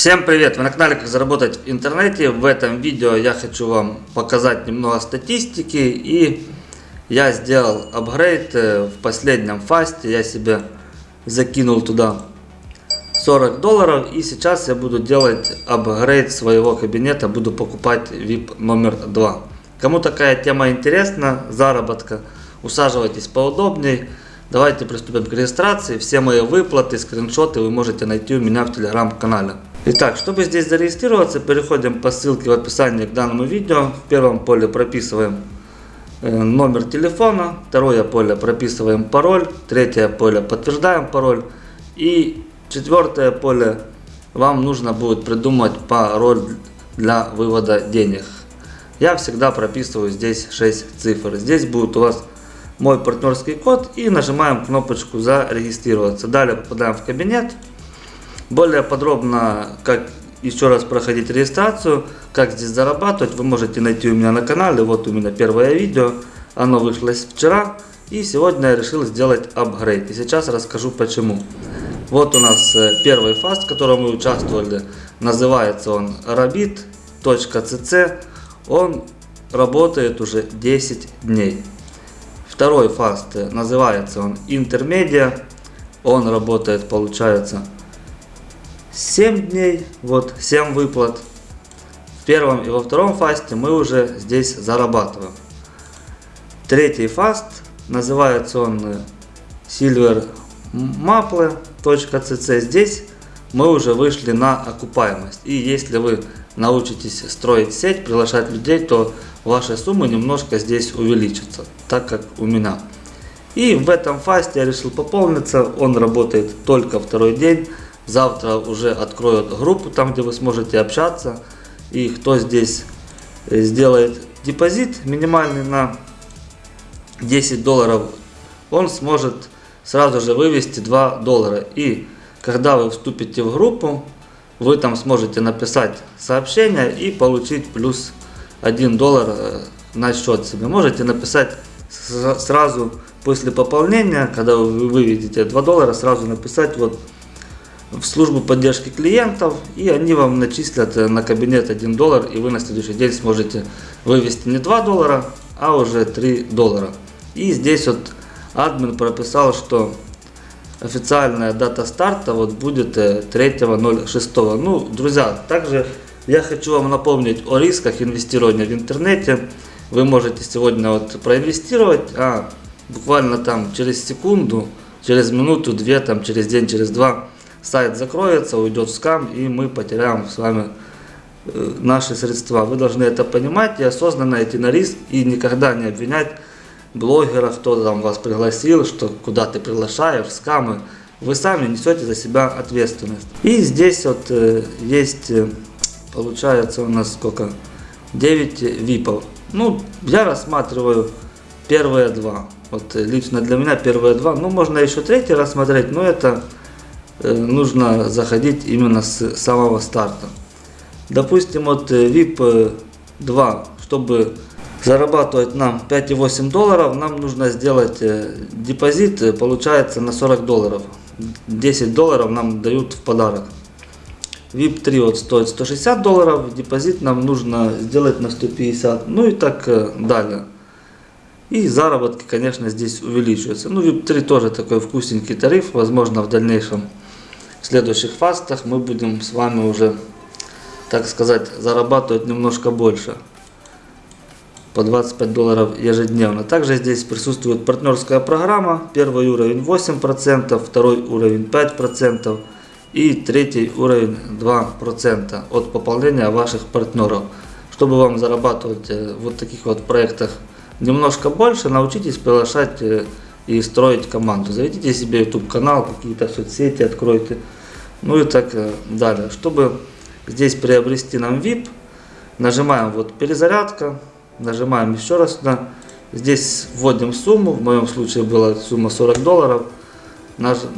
Всем привет! Вы на канале Как заработать в интернете. В этом видео я хочу вам показать немного статистики. И я сделал апгрейд э, в последнем фасте. Я себе закинул туда 40 долларов. И сейчас я буду делать апгрейд своего кабинета. Буду покупать VIP номер 2. Кому такая тема интересна, заработка, усаживайтесь поудобнее. Давайте приступим к регистрации. Все мои выплаты, скриншоты вы можете найти у меня в телеграм-канале. Итак, чтобы здесь зарегистрироваться, переходим по ссылке в описании к данному видео. В первом поле прописываем э, номер телефона, второе поле прописываем пароль, третье поле подтверждаем пароль и четвертое поле вам нужно будет придумать пароль для вывода денег. Я всегда прописываю здесь 6 цифр. Здесь будет у вас мой партнерский код и нажимаем кнопочку зарегистрироваться. Далее попадаем в кабинет. Более подробно, как еще раз проходить регистрацию, как здесь зарабатывать, вы можете найти у меня на канале. Вот у меня первое видео, оно вышло вчера. И сегодня я решил сделать апгрейд. И сейчас расскажу почему. Вот у нас э, первый фаст, в котором мы участвовали. Называется он rabit.cc. Он работает уже 10 дней. Второй фаст э, называется он Intermedia. Он работает, получается, 7 дней, вот 7 выплат. В первом и во втором фасте мы уже здесь зарабатываем. Третий фаст, называется он э, Silver Maple.cc. Здесь мы уже вышли на окупаемость. И если вы научитесь строить сеть, приглашать людей, то ваши суммы немножко здесь увеличатся, так как у меня. И в этом фасте я решил пополниться, он работает только второй день. Завтра уже откроют группу, там где вы сможете общаться. И кто здесь э, сделает депозит минимальный на 10 долларов, он сможет сразу же вывести 2 доллара. И когда вы вступите в группу, вы там сможете написать сообщение и получить плюс 1 доллар э, на счет себе. Можете написать сразу после пополнения, когда вы выведете 2 доллара, сразу написать вот в службу поддержки клиентов, и они вам начислят э, на кабинет 1 доллар, и вы на следующий день сможете вывести не 2 доллара, а уже 3 доллара. И здесь вот админ прописал, что официальная дата старта вот будет 3.06. Э, ну, друзья, также я хочу вам напомнить о рисках инвестирования в интернете. Вы можете сегодня вот проинвестировать, а буквально там через секунду, через минуту, две, там через день, через два сайт закроется, уйдет в скам, и мы потеряем с вами э, наши средства. Вы должны это понимать и осознанно идти на риск и никогда не обвинять блогеров, кто там вас пригласил, что куда ты приглашаешь, скамы. Вы сами несете за себя ответственность. И здесь вот э, есть, э, получается у нас сколько? 9 випов. Ну, я рассматриваю первые два. Вот лично для меня первые два. Ну, можно еще третий рассмотреть, но это Э, нужно заходить именно с самого старта. Допустим, вот VIP 2, чтобы зарабатывать нам 5,8 долларов, нам нужно сделать э, депозит, э, получается на 40 долларов. 10 долларов нам дают в подарок. VIP 3 вот стоит 160 долларов, депозит нам нужно сделать на 150, ну и так далее. И заработки, конечно, здесь увеличиваются. Ну, VIP 3 тоже такой вкусненький тариф, возможно, в дальнейшем следующих фастах мы будем с вами уже, так сказать, зарабатывать немножко больше. По 25 долларов ежедневно. Также здесь присутствует партнерская программа. Первый уровень 8%, второй уровень 5% и третий уровень 2% от пополнения ваших партнеров. Чтобы вам зарабатывать э, вот таких вот проектах немножко больше, научитесь приглашать э, и строить команду. Заведите себе YouTube канал, какие-то соцсети откройте, ну и так э, далее. Чтобы здесь приобрести нам VIP, нажимаем вот перезарядка, нажимаем еще раз сюда. Здесь вводим сумму, в моем случае была сумма 40 долларов.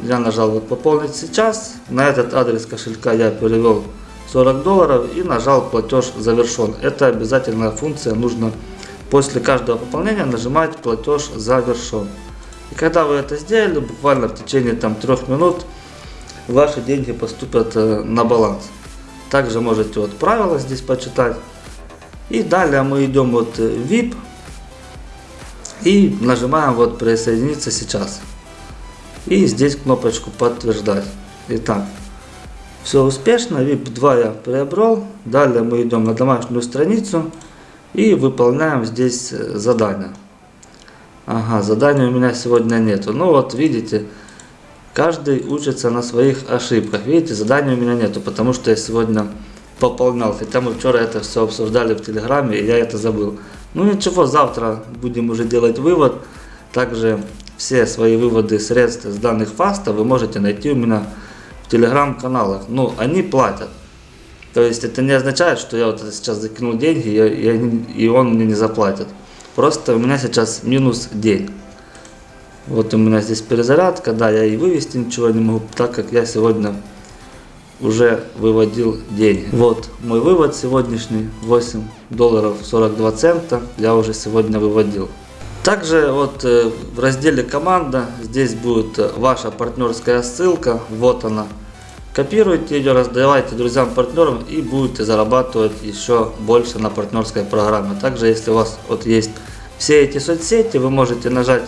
Я нажал вот пополнить сейчас, на этот адрес кошелька я перевел 40 долларов и нажал платеж завершен. Это обязательная функция, нужно после каждого пополнения нажимать платеж завершен. И когда вы это сделали, буквально в течение там трех минут, ваши деньги поступят э, на баланс. Также можете вот правила здесь почитать. И далее мы идем вот в VIP и нажимаем вот присоединиться сейчас. И здесь кнопочку подтверждать. Итак, все успешно, VIP 2 я приобрел. Далее мы идем на домашнюю страницу и выполняем здесь э, задание. Ага, задания у меня сегодня нету. Ну вот видите, каждый учится на своих ошибках. Видите, задания у меня нету, потому что я сегодня пополнял. Хотя мы вчера это все обсуждали в Телеграме, и я это забыл. Ну ничего, завтра будем уже делать вывод. Также все свои выводы средств с данных фаста вы можете найти у меня в телеграм-каналах. Ну, они платят. То есть это не означает, что я вот сейчас закинул деньги и, и он мне не заплатит. Просто у меня сейчас минус день. Вот у меня здесь перезарядка, да, я и вывести ничего не могу, так как я сегодня уже выводил деньги. Вот мой вывод сегодняшний, 8 долларов 42 цента, я уже сегодня выводил. Также вот э, в разделе команда, здесь будет ваша партнерская ссылка, вот она. Копируйте ее, раздавайте друзьям, партнерам и будете зарабатывать еще больше на партнерской программе. Также, если у вас вот есть все эти соцсети, вы можете нажать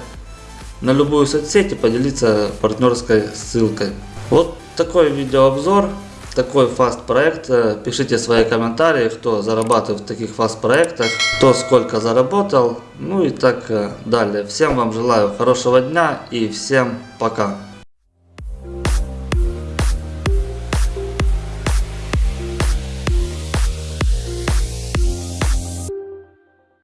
на любую соцсеть и поделиться партнерской ссылкой. Вот такой видеообзор, такой фаст проект. Пишите свои комментарии, кто зарабатывает в таких фаст проектах, кто сколько заработал, ну и так далее. Всем вам желаю хорошего дня и всем пока.